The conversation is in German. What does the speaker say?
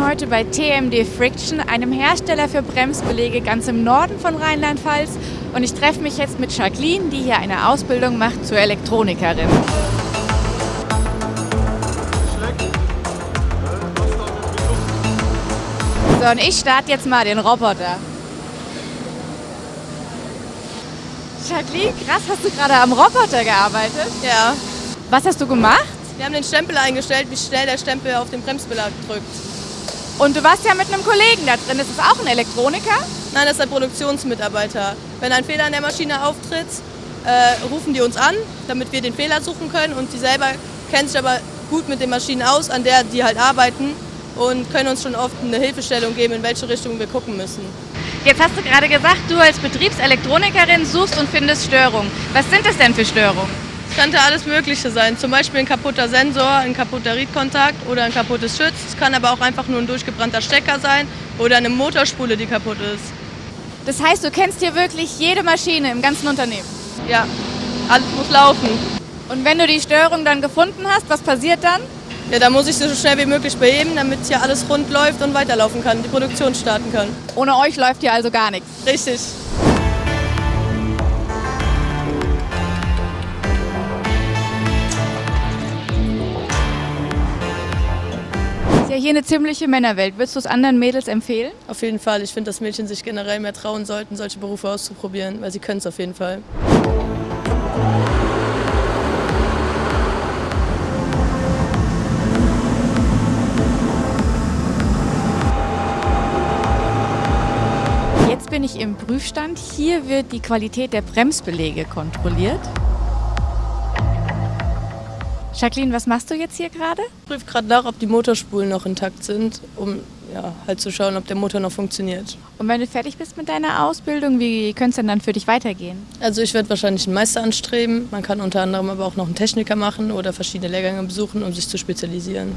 bin heute bei TMD Friction, einem Hersteller für Bremsbelege ganz im Norden von Rheinland-Pfalz. Und ich treffe mich jetzt mit Jacqueline, die hier eine Ausbildung macht zur Elektronikerin. So, und ich starte jetzt mal den Roboter. Jacqueline, krass, hast du gerade am Roboter gearbeitet? Ja. Was hast du gemacht? Wir haben den Stempel eingestellt, wie schnell der Stempel auf den Bremsbelag drückt. Und du warst ja mit einem Kollegen da drin. Ist das auch ein Elektroniker? Nein, das ist ein Produktionsmitarbeiter. Wenn ein Fehler an der Maschine auftritt, äh, rufen die uns an, damit wir den Fehler suchen können. Und die selber kennen sich aber gut mit den Maschinen aus, an der die halt arbeiten und können uns schon oft eine Hilfestellung geben, in welche Richtung wir gucken müssen. Jetzt hast du gerade gesagt, du als Betriebselektronikerin suchst und findest Störungen. Was sind das denn für Störungen? Es könnte alles Mögliche sein, zum Beispiel ein kaputter Sensor, ein kaputter Riedkontakt oder ein kaputtes Schütz. Es kann aber auch einfach nur ein durchgebrannter Stecker sein oder eine Motorspule, die kaputt ist. Das heißt, du kennst hier wirklich jede Maschine im ganzen Unternehmen? Ja, alles muss laufen. Und wenn du die Störung dann gefunden hast, was passiert dann? Ja, da muss ich sie so schnell wie möglich beheben, damit hier alles rund läuft und weiterlaufen kann, die Produktion starten kann. Ohne euch läuft hier also gar nichts? Richtig. Ist ja hier eine ziemliche Männerwelt. Würdest du es anderen Mädels empfehlen? Auf jeden Fall. Ich finde, dass Mädchen sich generell mehr trauen sollten, solche Berufe auszuprobieren, weil sie können es auf jeden Fall. Jetzt bin ich im Prüfstand. Hier wird die Qualität der Bremsbelege kontrolliert. Jacqueline, was machst du jetzt hier gerade? Ich prüfe gerade nach, ob die Motorspulen noch intakt sind, um ja, halt zu schauen, ob der Motor noch funktioniert. Und wenn du fertig bist mit deiner Ausbildung, wie könnte es denn dann für dich weitergehen? Also ich werde wahrscheinlich einen Meister anstreben. Man kann unter anderem aber auch noch einen Techniker machen oder verschiedene Lehrgänge besuchen, um sich zu spezialisieren.